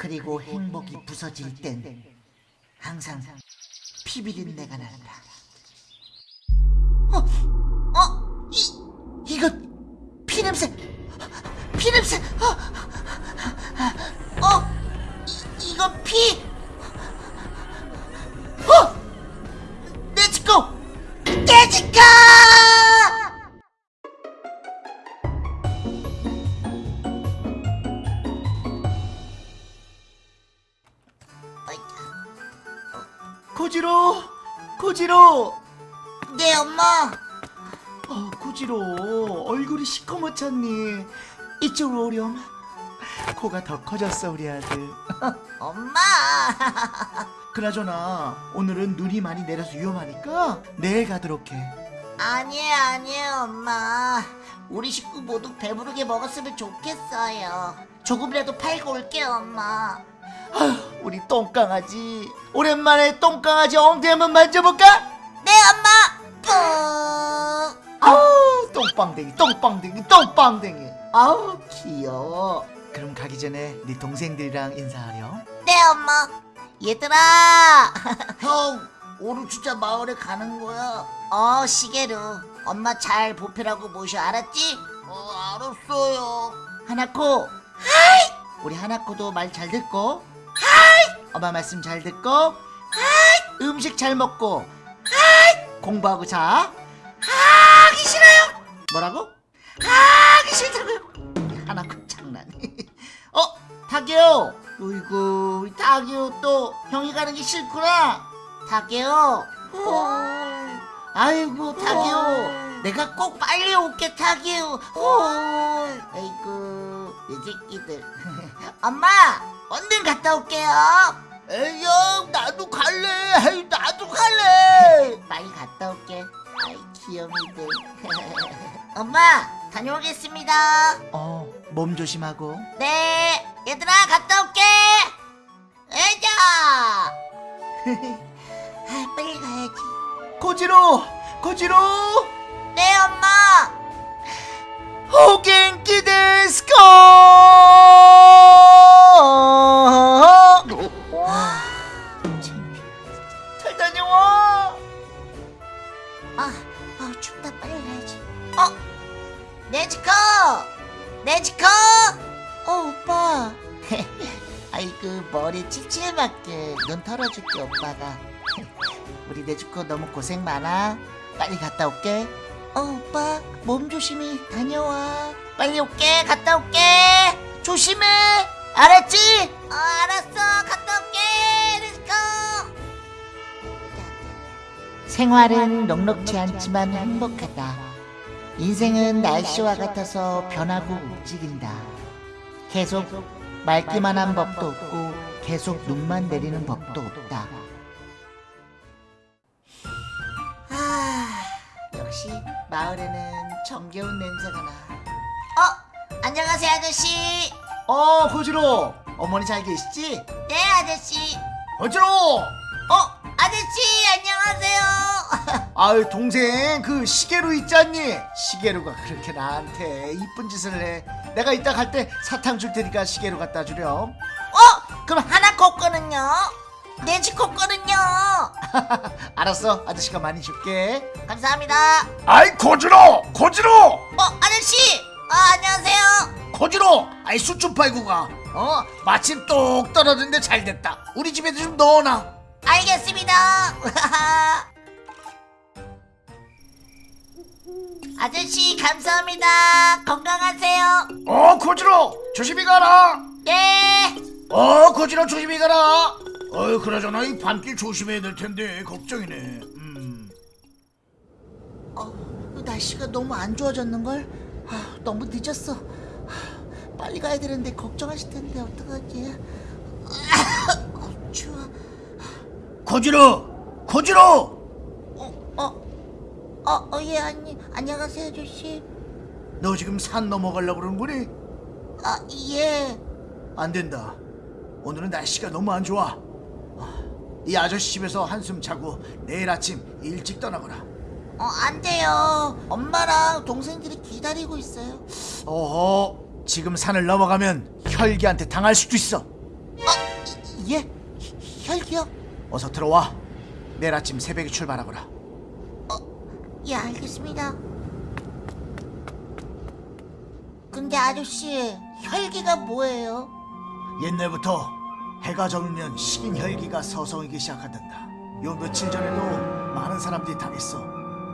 그리고 행복이 부서질 땐 항상 피비린내가 난다. 어, 어, 이, 이거 피냄새, 피냄새, 어, 어, 이, 이거 피, 어, 내 지코, 내 지코! 고지로 네 엄마. 어 고지로 얼굴이 시커멓잖니 이쪽으로 오렴 코가 더 커졌어 우리 아들 엄마. 그나저나 오늘은 눈이 많이 내려서 위험하니까 내일 가도록 해 아니에요, 아니에요, 엄마. 우리 식구 모두 배부르게 먹었으면 좋겠어요. 조금이라도 팔고 올게요, 엄마. 아휴 우리 똥강아지 오랜만에 똥강아지 엉덩이 한번 만져볼까? 네, 엄마. 뿌. 아우 똥빵댕이 똥빵댕이 똥빵댕이 아우 귀여워 그럼 가기 전에 네 동생들이랑 인사하렴 네, 엄마. 얘들아. 형, 오늘 진짜 마을에 가는 거야? 어, 시계루. 엄마 잘 보필하고 모셔, 알았지? 어, 알았어요. 하나코 はい 우리 하나코도 말 잘 듣고 엄마 말씀 잘 듣고? はい 음식 잘 먹고? はい 공부하고 자. 하기 싫어요. 뭐라고? 하기 싫다고요. 하나코 장난이. 어 타케오 어이구 우리 타케오 또 형이 가는 게 싫구나. 타케오 어. 아이고 타게요 내가 꼭 빨리 올게 타게요 헐 아이고 내 새끼들. 엄마 얼른 갔다 올게요. 에이 형 나도 갈래. 에이 나도 갈래. 빨리 갔다 올게. 아이 귀염이들. 엄마 다녀오겠습니다. 어 몸 조심하고. 네 얘들아 갔다 올게. 가야지 고지로 고지로 네 엄마 호갱기 데스코 잘 다녀와 아, 아 춥다 빨리 가야지. 어, 네지코, 네지코. 어 오빠. 아이고 머리 칠칠맞게 눈 털어줄게 오빠가. 우리 네지코 너무 고생 많아. 빨리 갔다 올게. 어 오빠 몸 조심히 다녀와. 빨리 올게 갔다 올게. 조심해. 알았지? 어 알았어 갔다 올게 네지코. 생활은 녹록지 않지만 행복하다. 인생은 날씨와 같아서 변하고 움직인다. 계속 맑기만 한 법도 없고 계속 눈만 내리는 법도 없다. 역시 마을에는 정겨운 냄새가 나. 어, 안녕하세요 아저씨. 어 고지로 어머니 잘 계시지? 네 아저씨. 고지로 어, 아저씨 안녕하세요. 아유 동생 그 시계루 있잖니 시계루가 그렇게 나한테 이쁜 짓을 해 내가 이따 갈 때 사탕 줄 테니까 시계루 갖다 주렴 어, 그럼 하나 거 거는요? 네지 거 거는요? 알았어 아저씨가 많이 줄게 감사합니다. 아이 고지로 고지로 어, 아저씨! 아, 안녕하세요! 고지로 아이 술좀 팔고 가어 마침 똑 떨어졌는데 잘 됐다 우리 집에도 좀 넣어놔 알겠습니다! 아저씨, 감사합니다! 건강하세요! 어 고지로 조심히 가라 네! 어 고지로 조심히 가라 어이 그러잖아 이 밤길 조심해야 될 텐데 걱정이네 음. 어, 날씨가 너무 안 좋아졌는걸? 아, 너무 늦었어. 아, 빨리 가야 되는데 걱정하실 텐데, 어떡하지? 어, 추워. 고지로 고지로 어, 어, 어, 어, 예, 아니, 안녕하세요, 아저씨. 너 지금 산 넘어가려고 그러는 거니? 아, 예. 안 된다 오늘은 날씨가 너무 안 좋아 아, 이 아저씨 집에서 한숨 자고 내일 아침 일찍 떠나거라 어, 안 돼요. 엄마랑 동생들이 기다리고 있어요. 어허 지금 산을 넘어가면 혈기한테 당할 수도 있어 어, 예? 혈기요? 어서 들어와. 내일 아침 새벽에 출발하거라. 예, 알겠습니다. 근데 아저씨, 혈기가 뭐예요? 옛날부터 해가 저물면 식인 혈기가 서성이기 시작한단다. 요 며칠 전에도 많은 사람들이 당했어.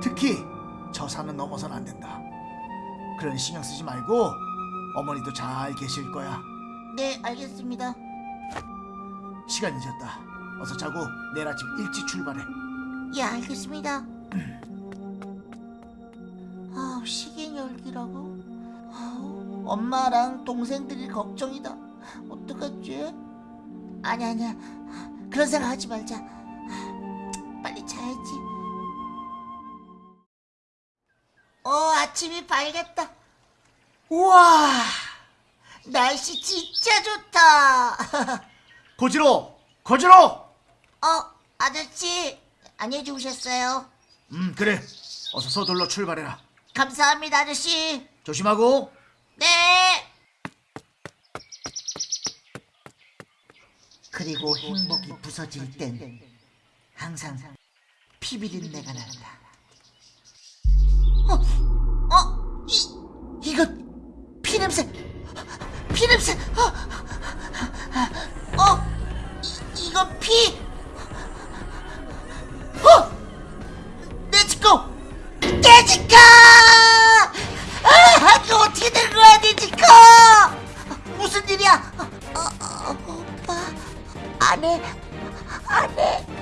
특히 저 산은 넘어선 안 된다. 그런 신경 쓰지 말고 어머니도 잘 계실 거야. 네, 알겠습니다. 시간 늦었다. 어서 자고 내일 아침 일찍 출발해. 예, 알겠습니다. 아, 식인혈기라고? 아우, 엄마랑 동생들이 걱정이다. 어떡하지? 아니 아니야. 그런 생각 하지 말자. 빨리 자야지. 어, 아침이 밝았다. 우와, 날씨 진짜 좋다. 고지로! 고지로! 어, 아저씨, 안녕히 주무셨어요? 음 그래. 어서 서둘러 출발해라. 감사합니다, 아저씨. 조심하고. 네. 그리고 행복이 부서질 땐 항상 피비린내가 난다. 어, 어, 이 이거 피 냄새, 피 냄새. 어, 어, 이, 이건 피. 어, 내지코, 내지코. 아, 이거 어떻게 된 거야, 니지코? 무슨 일이야? 어, 어, 오빠, 안해, 안해.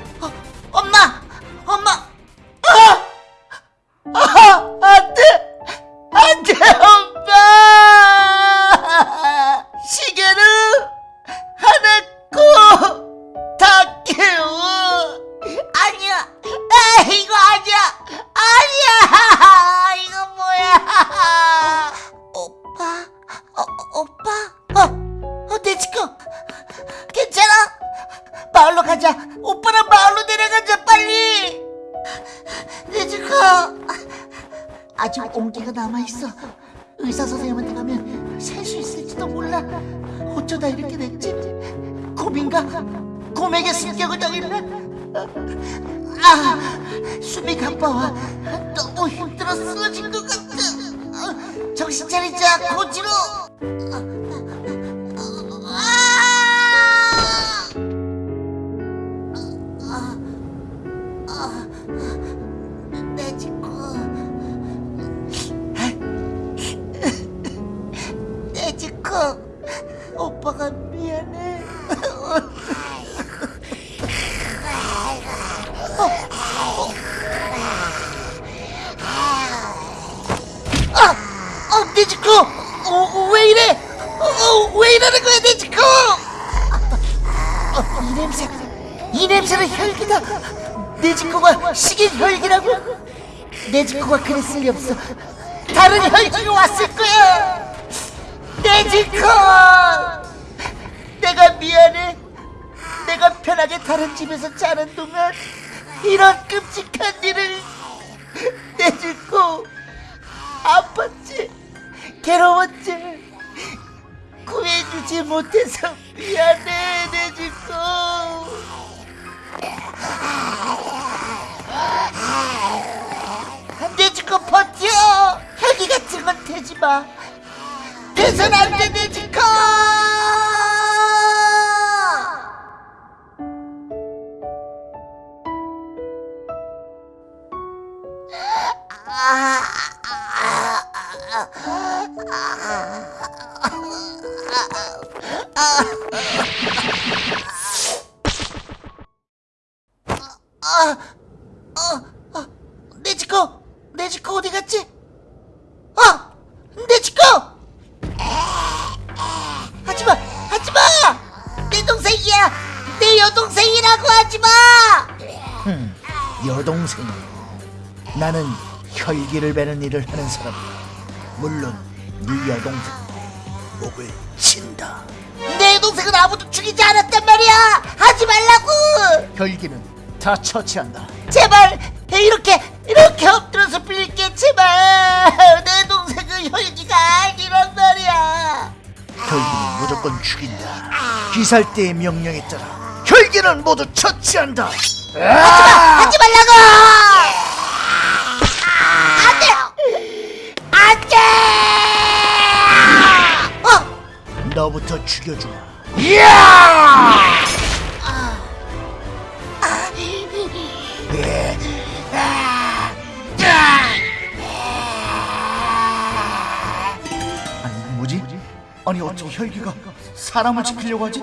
어쩌다 이렇게 됐지? 곰인가? 곰에게 습격을 당했나? 아, 숨이 가빠와. 너무 힘들어 쓰러진 것 같아. 아, 정신 차리자, 고지로. 오빠가 미안해. 어, 네지코! 어, 어, 왜 이래? 어, 어, 왜 이러는 거야, 네지코? 어, 이 냄새, 이 냄새는 혈기다. 네지코가 식인 혈기라고? 네지코가 그랬을 리 없어. 다른 혈기가 왔을 거야. 네지코! 내가 미안해. 내가 편하게 다른 집에서 자는 동안 이런 끔찍한 일을 내짓고 아팠지 괴로웠지 구해주지 못해서 미안해 내짓고 내짓고 버텨 혈기 같은 건 되지 마 돼선 안돼 내짓고 네지코 네지코 어디 갔지? 동생. 나는 혈기를 베는 일을 하는 사람. 물론 네 여동생 목을 친다. 내 동생은 아무도 죽이지 않았단 말이야 하지 말라고 혈기는 다 처치한다. 제발 이렇게 이렇게 엎드려서 빌릴게 제발 내 동생은 혈기가 아니란 말이야 혈기는 무조건 죽인다. 귀살대의 명령에 따라 혈기는 모두 처치한다. 하지 말라고! 죽여주마. 아니 뭐지? 아니 어쩜 혈기가 사람을 지키려고 하지?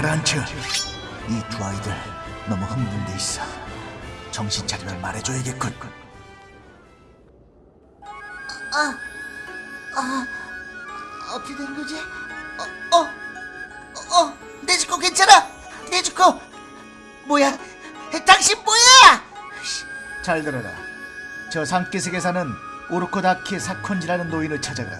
가라앉혀 이 두 아이들 너무 흥분돼 있어 정신 차리면 말해줘야겠군 어떻게 된 거지? 어, 어, 어, 어, 네즈코 괜찮아? 네즈코, 뭐야? 당신 뭐야? 잘 들어라 저 산기슭에 사는 오르코다키 사콘지라는 노인을 찾아가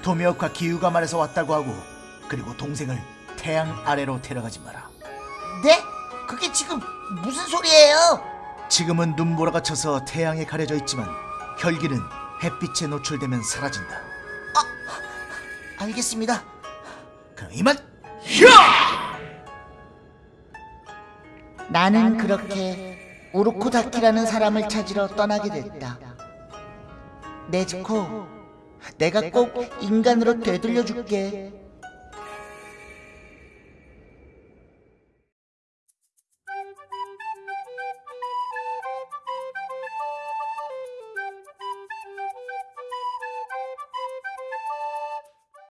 도미역과 기우가 말에서 왔다고 하고 그리고 동생을 태양 아래로 데려가지 마라 네? 그게 지금 무슨 소리예요? 지금은 눈보라가 쳐서 태양에 가려져 있지만 혈기는 햇빛에 노출되면 사라진다 알겠습니다. 그럼 이만 나는 그렇게 우르코다키라는 사람을 찾으러 떠나게 됐다. 네즈코, 내가 꼭 인간으로 되돌려 줄게.